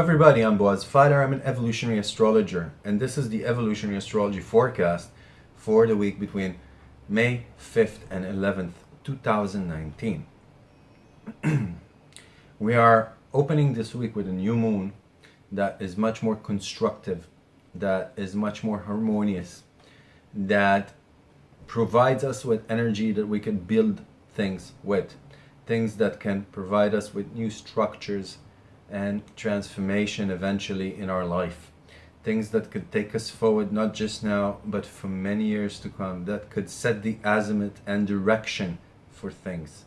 Everybody, I'm Boaz Fider. I'm an evolutionary astrologer and this is the evolutionary astrology forecast for the week between May 5th and 11th, 2019. we are opening this week with a new moon that is much more constructive, that is much more harmonious, that provides us with energy that we can build things with, things that can provide us with new structures, and transformation eventually in our life. Things that could take us forward not just now but for many years to come that could set the azimuth and direction for things.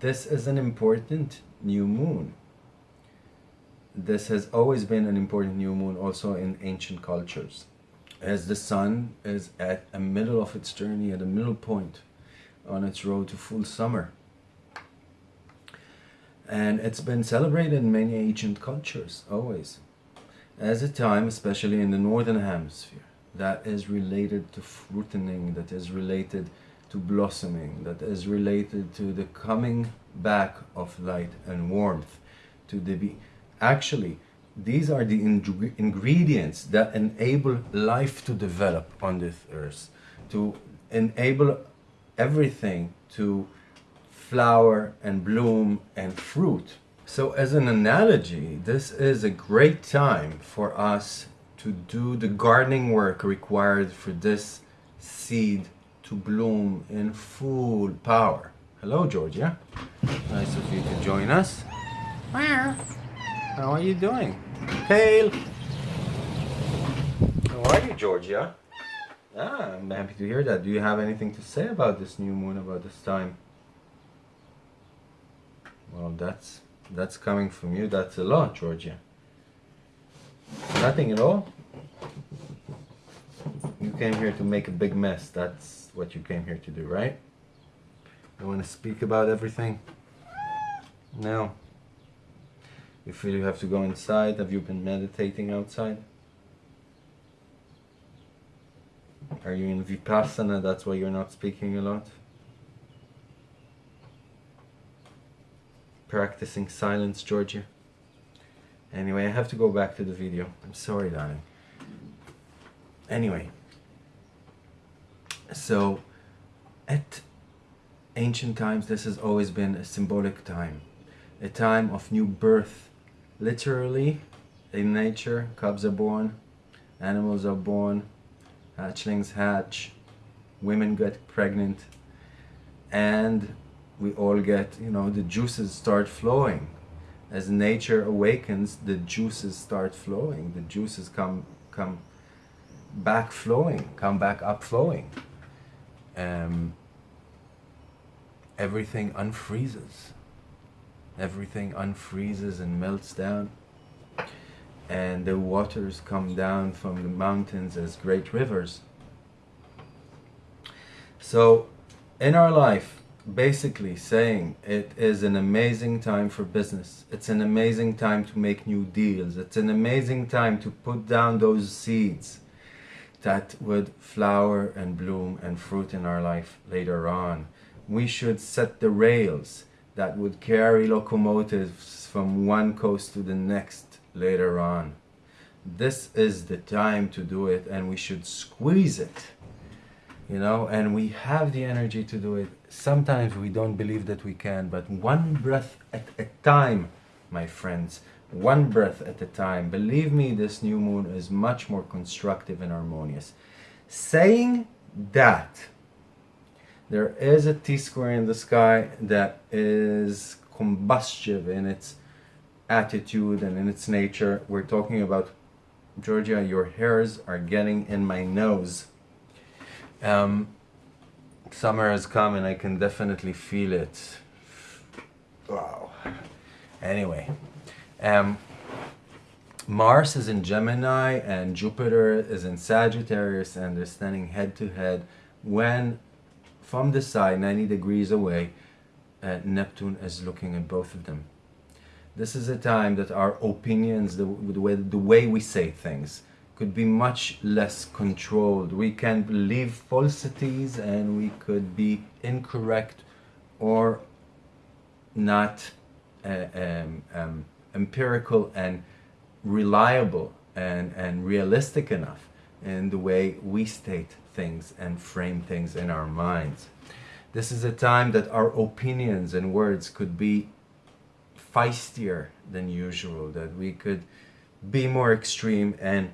This is an important new moon. This has always been an important new moon also in ancient cultures as the sun is at a middle of its journey at a middle point on its road to full summer and it's been celebrated in many ancient cultures always. As a time especially in the northern hemisphere that is related to fruitening that is related to blossoming that is related to the coming back of light and warmth to the be actually these are the ing ingredients that enable life to develop on this earth to enable everything to flower and bloom and fruit. So as an analogy, this is a great time for us to do the gardening work required for this seed to bloom in full power. Hello, Georgia. Nice of you to join us. Where? How are you doing? Pale. How are you, Georgia? Ah, I'm happy to hear that. Do you have anything to say about this new moon, about this time? Well, that's that's coming from you. That's a lot, Georgia. Nothing at all. You came here to make a big mess. That's what you came here to do, right? You want to speak about everything? No. You feel you have to go inside? Have you been meditating outside? Are you in Vipassana? That's why you're not speaking a lot? Practicing silence, Georgia. Anyway, I have to go back to the video. I'm sorry, darling. Anyway, so at ancient times, this has always been a symbolic time, a time of new birth. Literally, in nature, cubs are born, animals are born, hatchlings hatch, women get pregnant, and we all get, you know, the juices start flowing. As nature awakens, the juices start flowing. The juices come come back flowing, come back up flowing. Um, everything unfreezes. Everything unfreezes and melts down. And the waters come down from the mountains as great rivers. So, in our life, basically saying it is an amazing time for business. It's an amazing time to make new deals. It's an amazing time to put down those seeds that would flower and bloom and fruit in our life later on. We should set the rails that would carry locomotives from one coast to the next later on. This is the time to do it and we should squeeze it you know, and we have the energy to do it. Sometimes we don't believe that we can, but one breath at a time, my friends, one breath at a time. Believe me, this new moon is much more constructive and harmonious. Saying that, there is a T-square in the sky that is combustive in its attitude and in its nature. We're talking about, Georgia, your hairs are getting in my nose um, summer has come and I can definitely feel it. Wow. Anyway, um, Mars is in Gemini and Jupiter is in Sagittarius and they're standing head to head when from the side 90 degrees away uh, Neptune is looking at both of them. This is a time that our opinions, the, the, way, the way we say things, could be much less controlled. We can believe falsities and we could be incorrect or not uh, um, um, empirical and reliable and, and realistic enough in the way we state things and frame things in our minds. This is a time that our opinions and words could be feistier than usual, that we could be more extreme and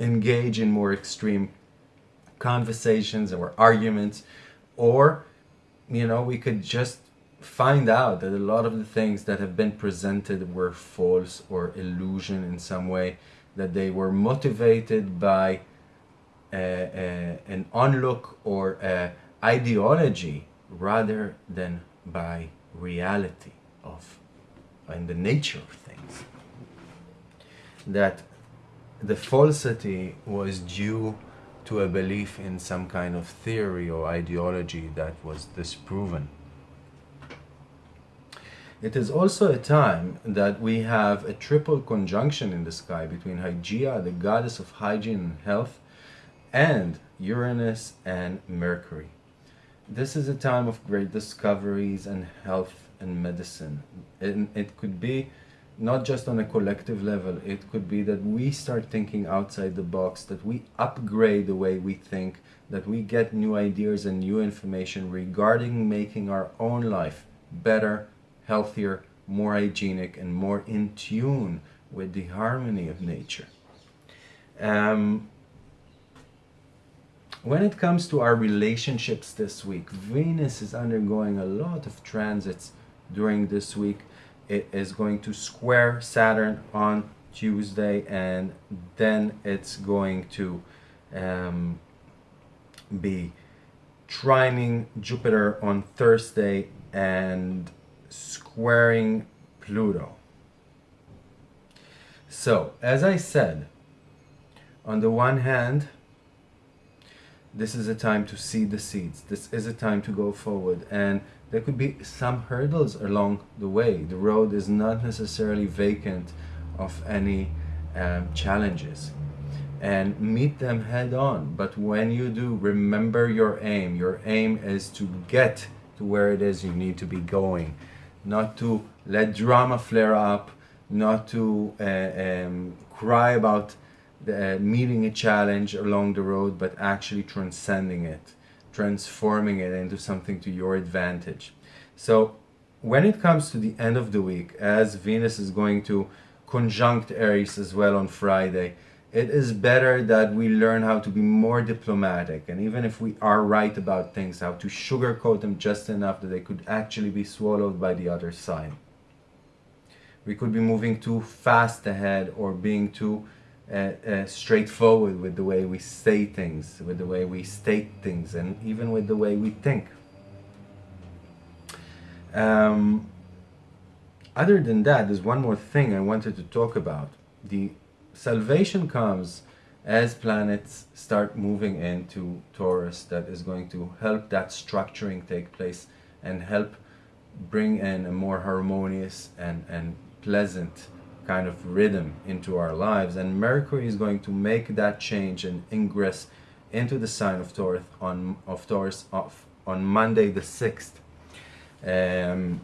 engage in more extreme conversations or arguments, or, you know, we could just find out that a lot of the things that have been presented were false or illusion in some way, that they were motivated by a, a, an onlook or a ideology rather than by reality of and the nature of things. That the falsity was due to a belief in some kind of theory or ideology that was disproven. It is also a time that we have a triple conjunction in the sky between Hygeia, the goddess of hygiene and health, and Uranus and Mercury. This is a time of great discoveries and health and medicine. And it could be not just on a collective level, it could be that we start thinking outside the box, that we upgrade the way we think, that we get new ideas and new information regarding making our own life better, healthier, more hygienic, and more in tune with the harmony of nature. Um, when it comes to our relationships this week, Venus is undergoing a lot of transits during this week. It is going to square Saturn on Tuesday and then it's going to um, be trining Jupiter on Thursday and squaring Pluto. So, as I said, on the one hand, this is a time to seed the seeds. This is a time to go forward. And there could be some hurdles along the way. The road is not necessarily vacant of any um, challenges. And meet them head on. But when you do, remember your aim. Your aim is to get to where it is you need to be going not to let drama flare up, not to uh, um, cry about the, uh, meeting a challenge along the road, but actually transcending it, transforming it into something to your advantage. So when it comes to the end of the week, as Venus is going to conjunct Eris as well on Friday, it is better that we learn how to be more diplomatic and even if we are right about things how to sugarcoat them just enough that they could actually be swallowed by the other side we could be moving too fast ahead or being too uh, uh, straightforward with the way we say things with the way we state things and even with the way we think. Um, other than that there's one more thing I wanted to talk about. The salvation comes as planets start moving into Taurus that is going to help that structuring take place and help bring in a more harmonious and, and pleasant kind of rhythm into our lives and Mercury is going to make that change and ingress into the sign of Taurus on of Taurus off on Monday the 6th um,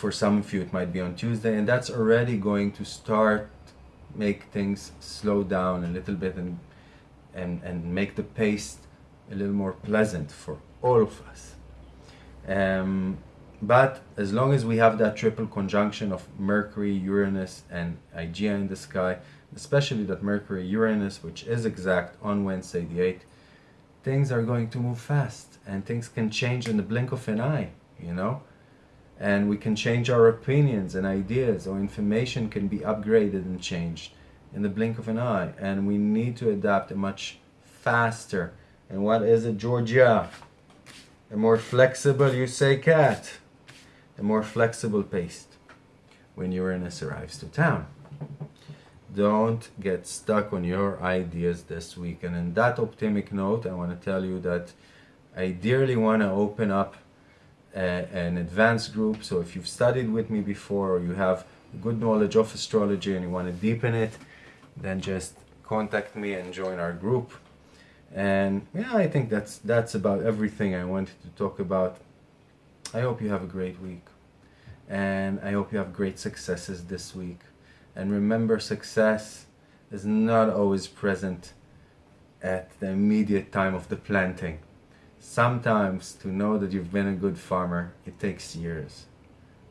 for some of you it might be on Tuesday and that's already going to start make things slow down a little bit and and and make the pace a little more pleasant for all of us. Um, but as long as we have that triple conjunction of Mercury, Uranus and Hygeia in the sky especially that Mercury Uranus which is exact on Wednesday the 8th things are going to move fast and things can change in the blink of an eye you know? And we can change our opinions and ideas or information can be upgraded and changed in the blink of an eye. And we need to adapt much faster. And what is it Georgia? A more flexible you say cat a more flexible pace when Uranus arrives to town don't get stuck on your ideas this week and in that optimistic note I want to tell you that I dearly want to open up uh, an advanced group. So if you've studied with me before or you have good knowledge of astrology and you want to deepen it, then just contact me and join our group. And yeah, I think that's that's about everything I wanted to talk about. I hope you have a great week. And I hope you have great successes this week. And remember, success is not always present at the immediate time of the planting. Sometimes to know that you've been a good farmer, it takes years.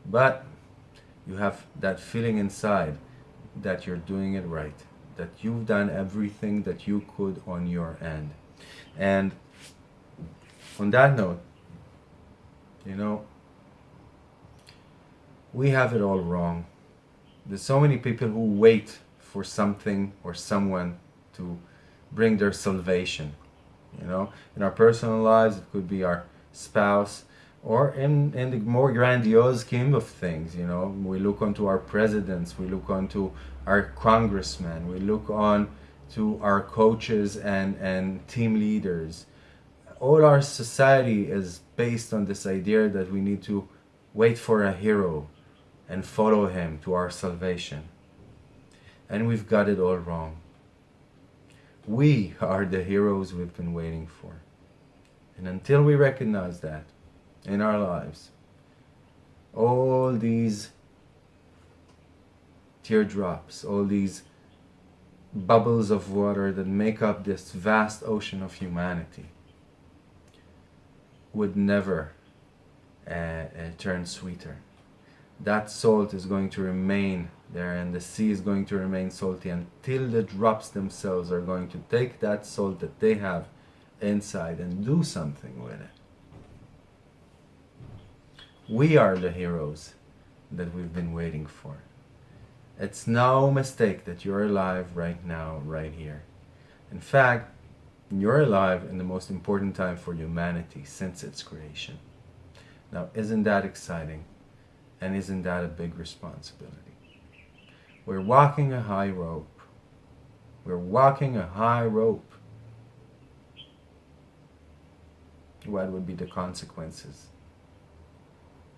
But you have that feeling inside that you're doing it right, that you've done everything that you could on your end. And on that note, you know, we have it all wrong. There's so many people who wait for something or someone to bring their salvation. You know, in our personal lives, it could be our spouse, or in, in the more grandiose scheme of things, you know, we look onto our presidents, we look onto our congressmen, we look on to our coaches and, and team leaders. All our society is based on this idea that we need to wait for a hero and follow him to our salvation. And we've got it all wrong. We are the heroes we've been waiting for. And until we recognize that in our lives, all these teardrops, all these bubbles of water that make up this vast ocean of humanity would never uh, uh, turn sweeter. That salt is going to remain there and the sea is going to remain salty until the drops themselves are going to take that salt that they have inside and do something with it. We are the heroes that we've been waiting for. It's no mistake that you're alive right now, right here. In fact, you're alive in the most important time for humanity since its creation. Now, isn't that exciting? And isn't that a big responsibility? We're walking a high rope. We're walking a high rope. What would be the consequences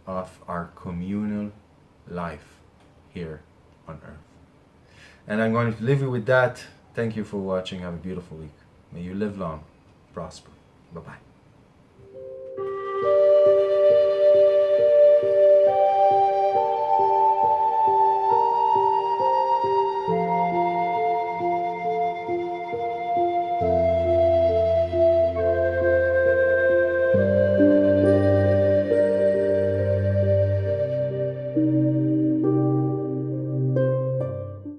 of our communal life here on earth? And I'm going to leave you with that. Thank you for watching. Have a beautiful week. May you live long, prosper. Bye-bye.